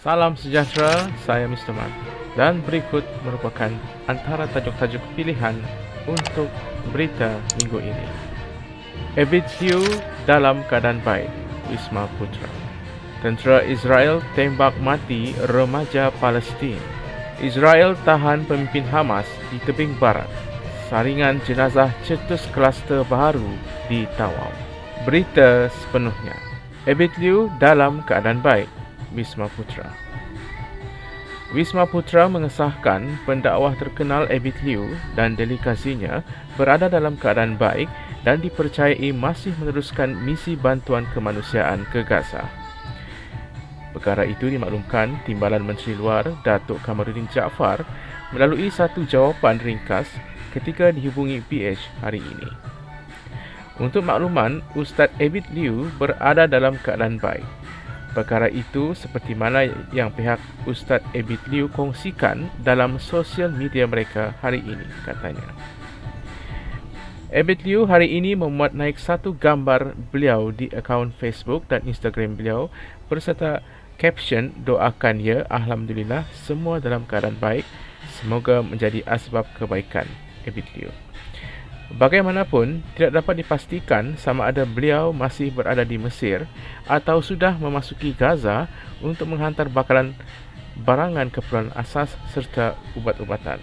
Salam sejahtera, saya Mr. Mat dan berikut merupakan antara tajuk-tajuk pilihan untuk berita minggu ini. Ebit Hiu dalam keadaan baik, Wisma Putra. Tentera Israel tembak mati remaja Palestin. Israel tahan pemimpin Hamas di tebing barat. Saringan jenazah cetus kluster baru di Tawau. Berita sepenuhnya. Ebit Liu dalam keadaan baik, Wisma Putra. Wisma Putra mengesahkan pendakwah terkenal Ebit Liu dan delegasinya berada dalam keadaan baik dan dipercayai masih meneruskan misi bantuan kemanusiaan ke Gaza. Perkara itu dimaklumkan Timbalan Menteri Luar Datuk Kamarudin Jaafar melalui satu jawapan ringkas ketika dihubungi PH hari ini. Untuk makluman, Ustaz Ebit Liu berada dalam keadaan baik Perkara itu seperti mana yang pihak Ustaz Ebit Liu kongsikan dalam sosial media mereka hari ini, katanya. Ebit Liu hari ini memuat naik satu gambar beliau di akaun Facebook dan Instagram beliau berserta caption doakan ya Alhamdulillah semua dalam keadaan baik semoga menjadi asbab kebaikan Ebit Liu. Bagaimanapun, tidak dapat dipastikan sama ada beliau masih berada di Mesir atau sudah memasuki Gaza untuk menghantar bakalan barangan keperluan asas serta ubat-ubatan.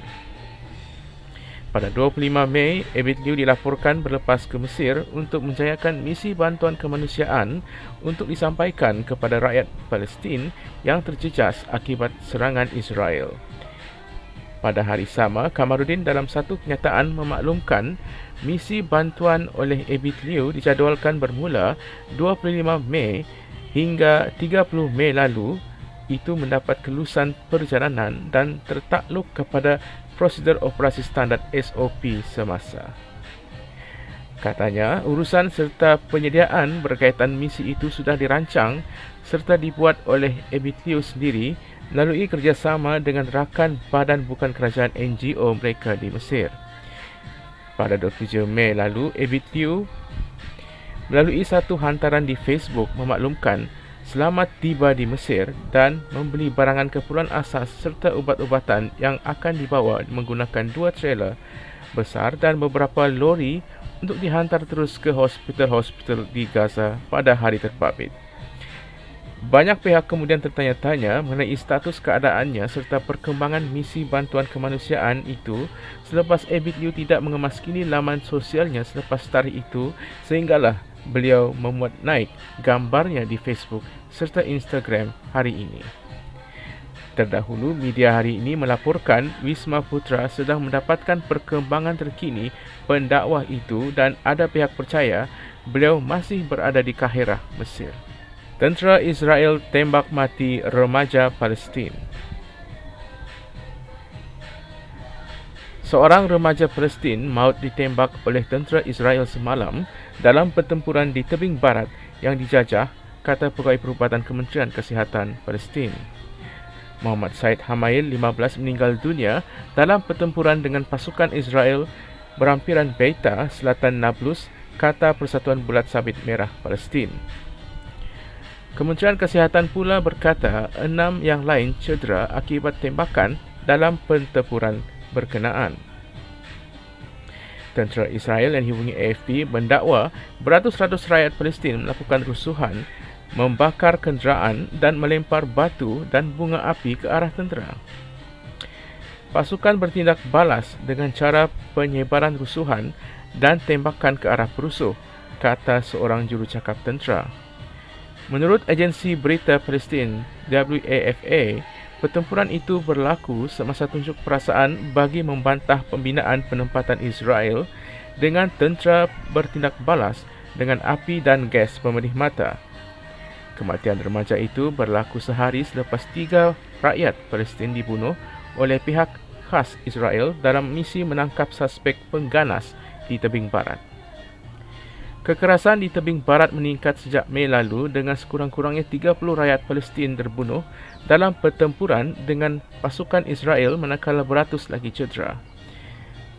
Pada 25 Mei, Ebit Liu dilaporkan berlepas ke Mesir untuk menjayakan misi bantuan kemanusiaan untuk disampaikan kepada rakyat Palestin yang terjejas akibat serangan Israel. Pada hari sama, Kamarudin dalam satu kenyataan memaklumkan misi bantuan oleh Ebit Liu dijadualkan bermula 25 Mei hingga 30 Mei lalu itu mendapat kelulusan perjalanan dan tertakluk kepada prosedur operasi standard SOP semasa. Katanya, urusan serta penyediaan berkaitan misi itu sudah dirancang serta dibuat oleh Ebit Liu sendiri melalui kerjasama dengan rakan badan bukan kerajaan NGO mereka di Mesir. Pada 27 Mei lalu, Liu melalui satu hantaran di Facebook memaklumkan selamat tiba di Mesir dan membeli barangan keperluan asas serta ubat-ubatan yang akan dibawa menggunakan dua trailer besar dan beberapa lori untuk dihantar terus ke hospital-hospital di Gaza pada hari terbabit. Banyak pihak kemudian tertanya-tanya mengenai status keadaannya serta perkembangan misi bantuan kemanusiaan itu selepas Ebit Liu tidak mengemaskini laman sosialnya selepas tarikh itu sehinggalah beliau memuat naik gambarnya di Facebook serta Instagram hari ini. Terdahulu, media hari ini melaporkan Wisma Putra sedang mendapatkan perkembangan terkini pendakwah itu dan ada pihak percaya beliau masih berada di Kahirah, Mesir. Tentera Israel tembak mati remaja Palestin. Seorang remaja Palestin maut ditembak oleh tentera Israel semalam dalam pertempuran di tebing barat yang dijajah, kata pegawai perubatan Kementerian Kesihatan Palestin. Muhammad Said Hamail 15 meninggal dunia dalam pertempuran dengan pasukan Israel berampiran Beita, selatan Nablus, kata Persatuan Bulat Sabit Merah Palestin. Kementerian Kesihatan pula berkata enam yang lain cedera akibat tembakan dalam pertempuran berkenaan. Tentera Israel yang dihubungi AFP mendakwa beratus-ratus rakyat Palestin melakukan rusuhan, membakar kenderaan dan melempar batu dan bunga api ke arah tentera. Pasukan bertindak balas dengan cara penyebaran rusuhan dan tembakan ke arah perusuh, kata seorang jurucakap tentera. Menurut agensi berita Palestin WAFA, pertempuran itu berlaku semasa tunjuk perasaan bagi membantah pembinaan penempatan Israel dengan tentera bertindak balas dengan api dan gas pemerih mata. Kematian remaja itu berlaku sehari selepas tiga rakyat Palestin dibunuh oleh pihak khas Israel dalam misi menangkap suspek pengganas di tebing barat. Kekerasan di tebing barat meningkat sejak Mei lalu dengan sekurang-kurangnya 30 rakyat Palestin terbunuh dalam pertempuran dengan pasukan Israel manakala beratus lagi cedera.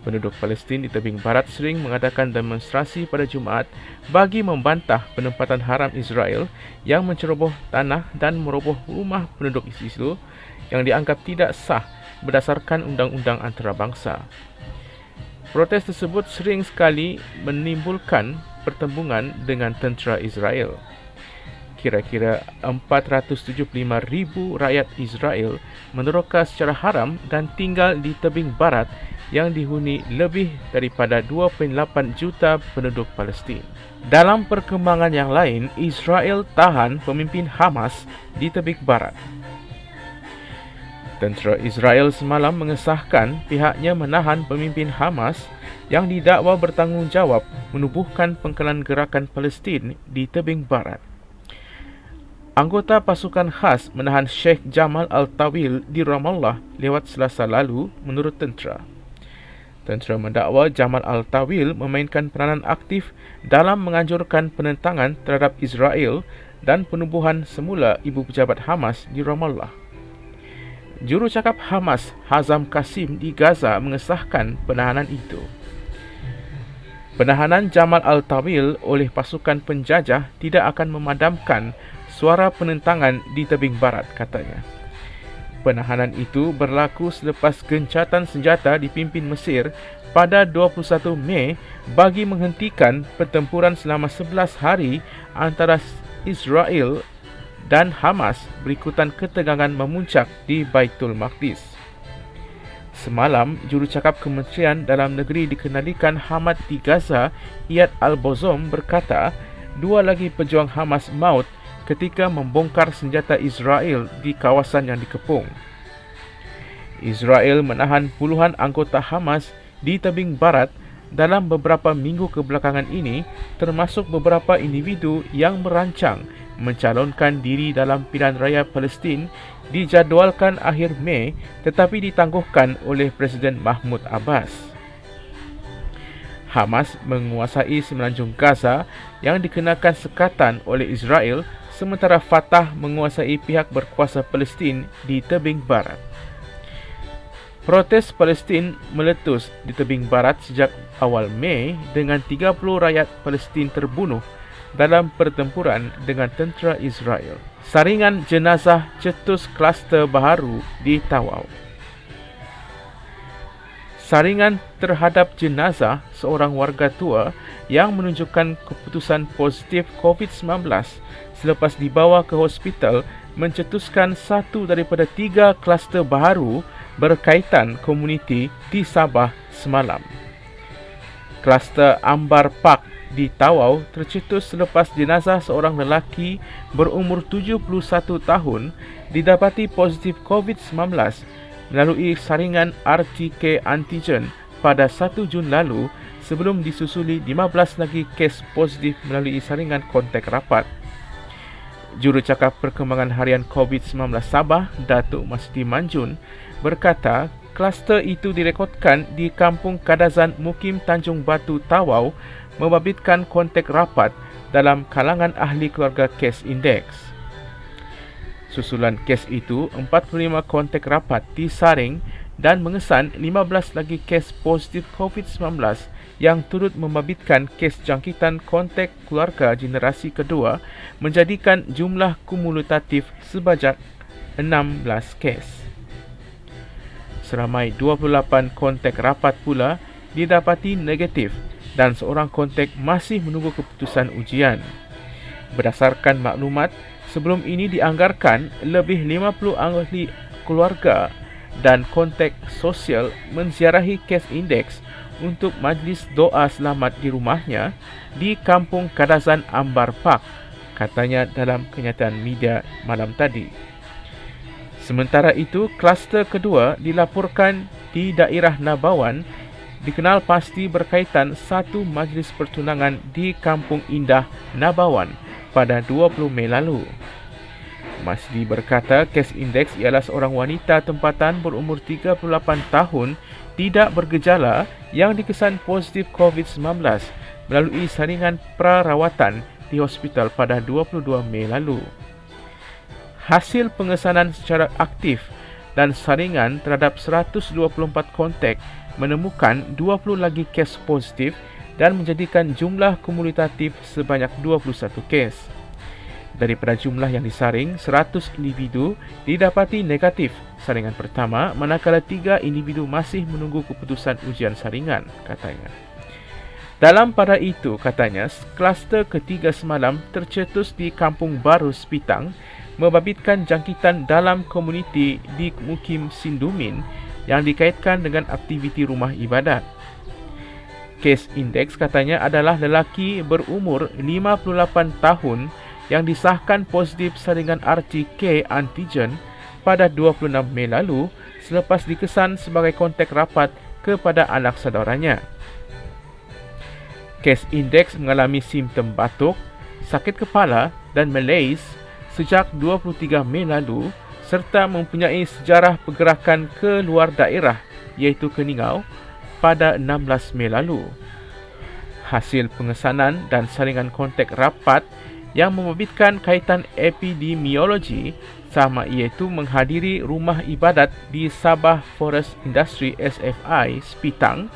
Penduduk Palestin di tebing barat sering mengadakan demonstrasi pada Jumaat bagi membantah penempatan haram Israel yang menceroboh tanah dan meroboh rumah penduduk Israel yang dianggap tidak sah berdasarkan undang-undang antarabangsa. Protes tersebut sering sekali menimbulkan pertembungan dengan tentera Israel kira-kira 475,000 rakyat Israel meneroka secara haram dan tinggal di tebing barat yang dihuni lebih daripada 2.8 juta penduduk Palestin. Dalam perkembangan yang lain, Israel tahan pemimpin Hamas di tebing barat. Tentera Israel semalam mengesahkan pihaknya menahan pemimpin Hamas yang didakwa bertanggungjawab menubuhkan pengkelan gerakan Palestin di tebing barat. Anggota pasukan khas menahan Sheikh Jamal Al-Tawil di Ramallah lewat selasa lalu menurut tentera. Tentera mendakwa Jamal Al-Tawil memainkan peranan aktif dalam menganjurkan penentangan terhadap Israel dan penubuhan semula ibu pejabat Hamas di Ramallah. Juru cakap Hamas Hazam Kasim di Gaza mengesahkan penahanan itu. Penahanan Jamal Al-Tawil oleh pasukan penjajah tidak akan memadamkan suara penentangan di tebing barat katanya. Penahanan itu berlaku selepas gencatan senjata dipimpin Mesir pada 21 Mei bagi menghentikan pertempuran selama 11 hari antara Israel dan Hamas berikutan ketegangan memuncak di Baitul Maqdis. Semalam, jurucakap Kementerian Dalam Negeri dikenalikan Hamad di Gaza, Iyad Al-Bozom berkata, dua lagi pejuang Hamas maut ketika membongkar senjata Israel di kawasan yang dikepung. Israel menahan puluhan anggota Hamas di tebing barat dalam beberapa minggu kebelakangan ini termasuk beberapa individu yang merancang mencalonkan diri dalam pilihan raya Palestin dijadualkan akhir Mei tetapi ditangguhkan oleh Presiden Mahmud Abbas. Hamas menguasai semenanjung Gaza yang dikenakan sekatan oleh Israel sementara Fatah menguasai pihak berkuasa Palestin di tebing barat. Protes Palestin meletus di tebing barat sejak awal Mei dengan 30 rakyat Palestin terbunuh dalam pertempuran dengan tentera Israel. Saringan jenazah cetus kluster baharu di Tawau. Saringan terhadap jenazah seorang warga tua yang menunjukkan keputusan positif COVID-19 selepas dibawa ke hospital mencetuskan satu daripada tiga kluster baharu berkaitan komuniti di Sabah semalam. Kluster Ambar Park di Tawau tercetus selepas jenazah seorang lelaki berumur 71 tahun didapati positif COVID-19 melalui saringan RTK antigen pada 1 Jun lalu sebelum disusuli 15 lagi kes positif melalui saringan kontak rapat. Jurucakap Perkembangan Harian COVID-19 Sabah, Datuk Masdi Manjun, berkata kluster itu direkodkan di Kampung Kadazan Mukim Tanjung Batu Tawau membabitkan kontak rapat dalam kalangan ahli keluarga kes indeks. Susulan kes itu, 45 kontak rapat disaring dan mengesan 15 lagi kes positif COVID-19 yang turut membabitkan kes jangkitan kontak keluarga generasi kedua menjadikan jumlah kumulatif sebanyak 16 kes. Seramai 28 kontak rapat pula didapati negatif dan seorang kontak masih menunggu keputusan ujian. Berdasarkan maklumat, Sebelum ini dianggarkan lebih 50 ahli keluarga dan kontak sosial menziarahi kes indeks untuk majlis doa selamat di rumahnya di Kampung Kadazan Ambar Park, katanya dalam kenyataan media malam tadi. Sementara itu, kluster kedua dilaporkan di daerah Nabawan dikenal pasti berkaitan satu majlis pertunangan di Kampung Indah Nabawan pada 20 Mei lalu. Masdi berkata kes indeks ialah seorang wanita tempatan berumur 38 tahun tidak bergejala yang dikesan positif COVID-19 melalui saringan perawatan di hospital pada 22 Mei lalu. Hasil pengesanan secara aktif dan saringan terhadap 124 kontak menemukan 20 lagi kes positif dan menjadikan jumlah kumulatif sebanyak 21 kes. Daripada jumlah yang disaring, 100 individu didapati negatif saringan pertama manakala 3 individu masih menunggu keputusan ujian saringan, katanya. Dalam pada itu, katanya, kluster ketiga semalam tercetus di Kampung Baru Sepitang membabitkan jangkitan dalam komuniti di Mukim Sindumin yang dikaitkan dengan aktiviti rumah ibadat. Kes indeks katanya adalah lelaki berumur 58 tahun yang disahkan positif saringan RT-K antigen pada 26 Mei lalu selepas dikesan sebagai kontak rapat kepada anak saudaranya. Kes indeks mengalami simptom batuk, sakit kepala dan malaise sejak 23 Mei lalu serta mempunyai sejarah pergerakan ke luar daerah iaitu ke Ningau pada 16 Mei lalu. Hasil pengesanan dan saringan kontak rapat yang membabitkan kaitan epidemiologi sama iaitu menghadiri rumah ibadat di Sabah Forest Industry SFI Sepitang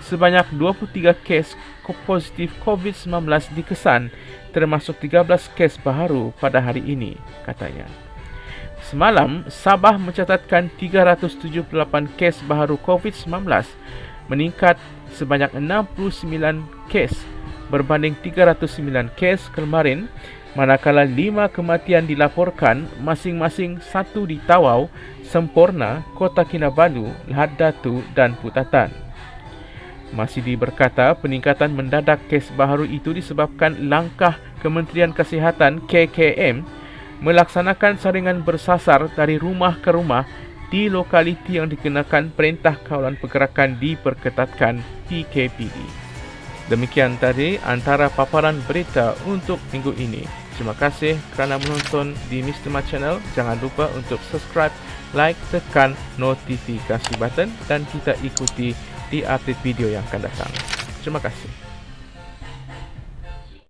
sebanyak 23 kes positif COVID-19 dikesan termasuk 13 kes baharu pada hari ini, katanya. Semalam, Sabah mencatatkan 378 kes baharu COVID-19 meningkat sebanyak 69 kes berbanding 309 kes kemarin manakala 5 kematian dilaporkan masing-masing satu di Tawau, Sempurna, Kota Kinabalu, Lahad Datu dan Putatan. Masih berkata peningkatan mendadak kes baharu itu disebabkan langkah Kementerian Kesihatan KKM melaksanakan saringan bersasar dari rumah ke rumah di lokaliti yang dikenakan Perintah Kawalan Pergerakan diperketatkan PKPD. Demikian tadi antara paparan berita untuk minggu ini. Terima kasih kerana menonton di Mr. Mat Channel. Jangan lupa untuk subscribe, like, tekan notifikasi button dan kita ikuti di update video yang akan datang. Terima kasih.